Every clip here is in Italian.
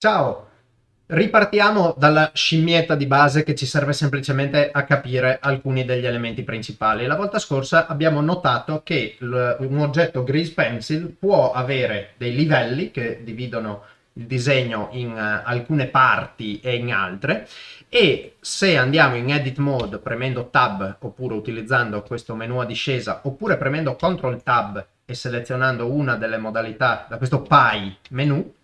Ciao! Ripartiamo dalla scimmietta di base che ci serve semplicemente a capire alcuni degli elementi principali. La volta scorsa abbiamo notato che un oggetto Grease Pencil può avere dei livelli che dividono il disegno in uh, alcune parti e in altre e se andiamo in edit mode premendo tab oppure utilizzando questo menu a discesa oppure premendo ctrl tab e selezionando una delle modalità da questo pie menu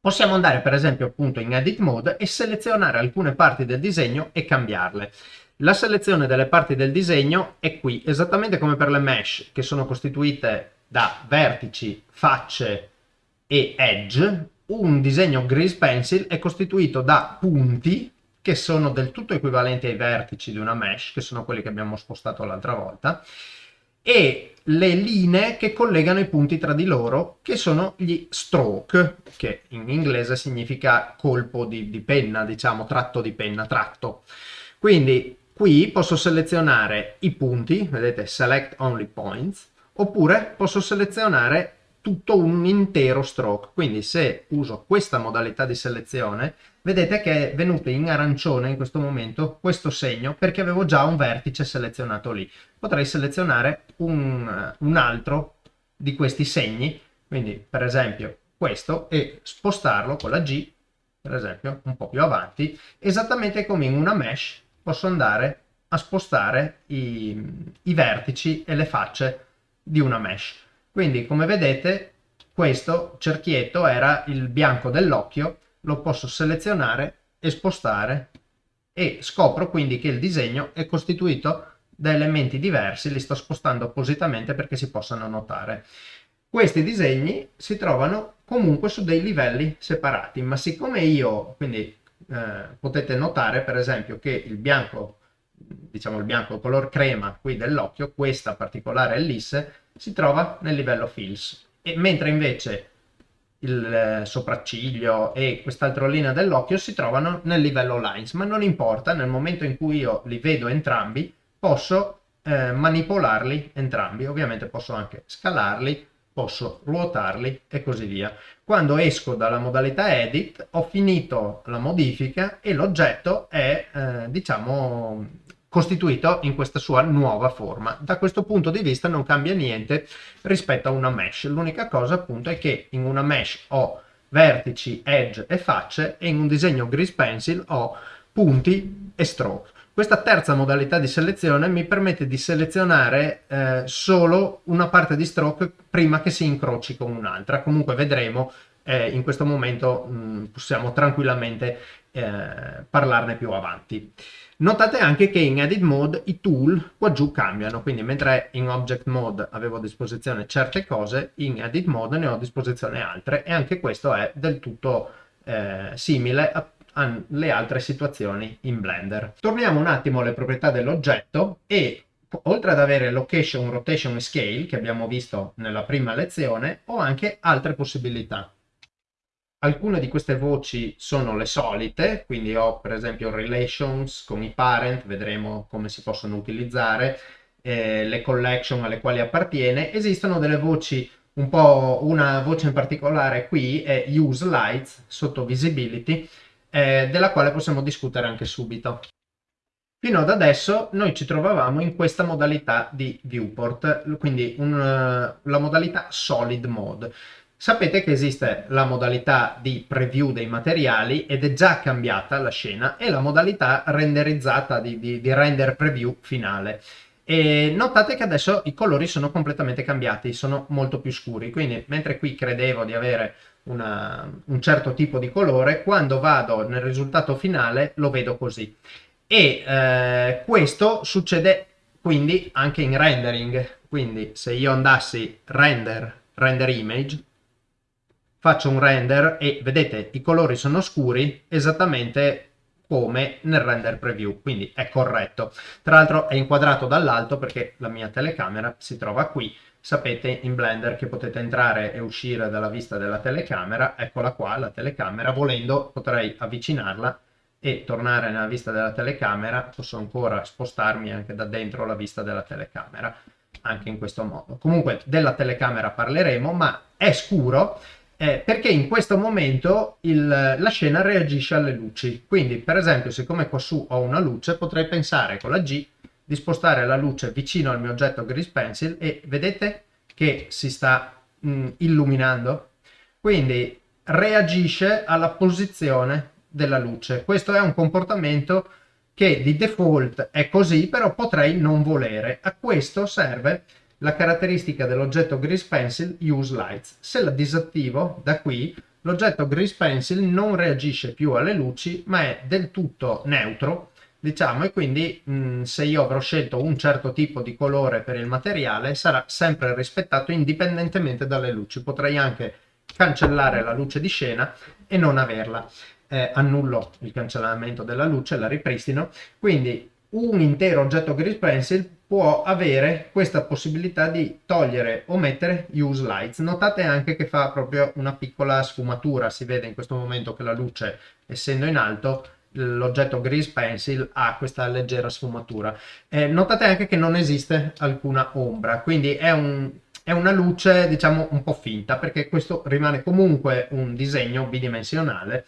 Possiamo andare per esempio appunto in edit mode e selezionare alcune parti del disegno e cambiarle. La selezione delle parti del disegno è qui, esattamente come per le mesh che sono costituite da vertici, facce e edge. Un disegno grease pencil è costituito da punti che sono del tutto equivalenti ai vertici di una mesh, che sono quelli che abbiamo spostato l'altra volta, e le linee che collegano i punti tra di loro, che sono gli stroke, che in inglese significa colpo di, di penna, diciamo, tratto di penna, tratto. Quindi qui posso selezionare i punti, vedete, select only points, oppure posso selezionare tutto un intero stroke. Quindi se uso questa modalità di selezione, vedete che è venuto in arancione in questo momento questo segno perché avevo già un vertice selezionato lì. Potrei selezionare un, un altro di questi segni, quindi per esempio questo, e spostarlo con la G, per esempio, un po' più avanti, esattamente come in una mesh posso andare a spostare i, i vertici e le facce di una mesh. Quindi come vedete questo cerchietto era il bianco dell'occhio, lo posso selezionare e spostare e scopro quindi che il disegno è costituito da elementi diversi, li sto spostando appositamente perché si possano notare. Questi disegni si trovano comunque su dei livelli separati, ma siccome io, quindi eh, potete notare per esempio che il bianco, diciamo il bianco color crema qui dell'occhio, questa particolare ellisse, si trova nel livello fills, e mentre invece il eh, sopracciglio e quest'altra linea dell'occhio si trovano nel livello lines, ma non importa, nel momento in cui io li vedo entrambi, posso eh, manipolarli entrambi, ovviamente posso anche scalarli, posso ruotarli e così via. Quando esco dalla modalità edit ho finito la modifica e l'oggetto è eh, diciamo costituito in questa sua nuova forma. Da questo punto di vista non cambia niente rispetto a una mesh, l'unica cosa appunto è che in una mesh ho vertici, edge e facce e in un disegno grease pencil ho punti e stroke. Questa terza modalità di selezione mi permette di selezionare eh, solo una parte di stroke prima che si incroci con un'altra. Comunque vedremo, eh, in questo momento mh, mm, possiamo tranquillamente eh, parlarne più avanti. Notate anche che in Edit Mode i tool qua giù cambiano, quindi mentre in Object Mode avevo a disposizione certe cose, in Edit Mode ne ho a disposizione altre e anche questo è del tutto eh, simile a alle altre situazioni in Blender. Torniamo un attimo alle proprietà dell'oggetto e oltre ad avere location, rotation e scale che abbiamo visto nella prima lezione ho anche altre possibilità. Alcune di queste voci sono le solite, quindi ho per esempio relations con i parent, vedremo come si possono utilizzare, eh, le collection alle quali appartiene. Esistono delle voci un po', una voce in particolare qui è use lights sotto visibility, eh, della quale possiamo discutere anche subito. Fino ad adesso noi ci trovavamo in questa modalità di viewport, quindi un, uh, la modalità solid mode. Sapete che esiste la modalità di preview dei materiali ed è già cambiata la scena e la modalità renderizzata di, di, di render preview finale. E notate che adesso i colori sono completamente cambiati, sono molto più scuri, quindi mentre qui credevo di avere una, un certo tipo di colore, quando vado nel risultato finale lo vedo così. E eh, questo succede quindi anche in rendering, quindi se io andassi render, render image, faccio un render e vedete i colori sono scuri esattamente come nel render preview, quindi è corretto. Tra l'altro è inquadrato dall'alto perché la mia telecamera si trova qui, sapete in Blender che potete entrare e uscire dalla vista della telecamera, eccola qua la telecamera, volendo potrei avvicinarla e tornare nella vista della telecamera, posso ancora spostarmi anche da dentro la vista della telecamera, anche in questo modo. Comunque della telecamera parleremo, ma è scuro eh, perché in questo momento il, la scena reagisce alle luci. Quindi, per esempio, siccome qua su ho una luce, potrei pensare con la G di spostare la luce vicino al mio oggetto Grease Pencil e vedete che si sta mh, illuminando? Quindi reagisce alla posizione della luce. Questo è un comportamento che di default è così, però potrei non volere. A questo serve la caratteristica dell'oggetto Grease Pencil Use Lights. Se la disattivo da qui, l'oggetto Grease Pencil non reagisce più alle luci, ma è del tutto neutro, diciamo, e quindi mh, se io avrò scelto un certo tipo di colore per il materiale, sarà sempre rispettato indipendentemente dalle luci. Potrei anche cancellare la luce di scena e non averla. Eh, annullo il cancellamento della luce, la ripristino, quindi un intero oggetto Grease Pencil può avere questa possibilità di togliere o mettere use lights. Notate anche che fa proprio una piccola sfumatura, si vede in questo momento che la luce essendo in alto l'oggetto Grease Pencil ha questa leggera sfumatura. Eh, notate anche che non esiste alcuna ombra, quindi è, un, è una luce diciamo un po' finta perché questo rimane comunque un disegno bidimensionale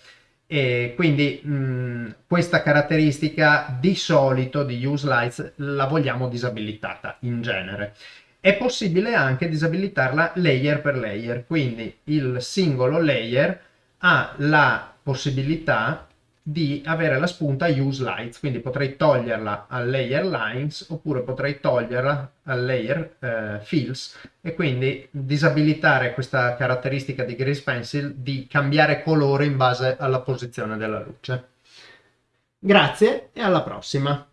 e quindi mh, questa caratteristica di solito di use lights la vogliamo disabilitata in genere. È possibile anche disabilitarla layer per layer, quindi il singolo layer ha la possibilità di avere la spunta use lights, quindi potrei toglierla al layer lines oppure potrei toglierla al layer eh, fills e quindi disabilitare questa caratteristica di Grease Pencil di cambiare colore in base alla posizione della luce. Grazie e alla prossima!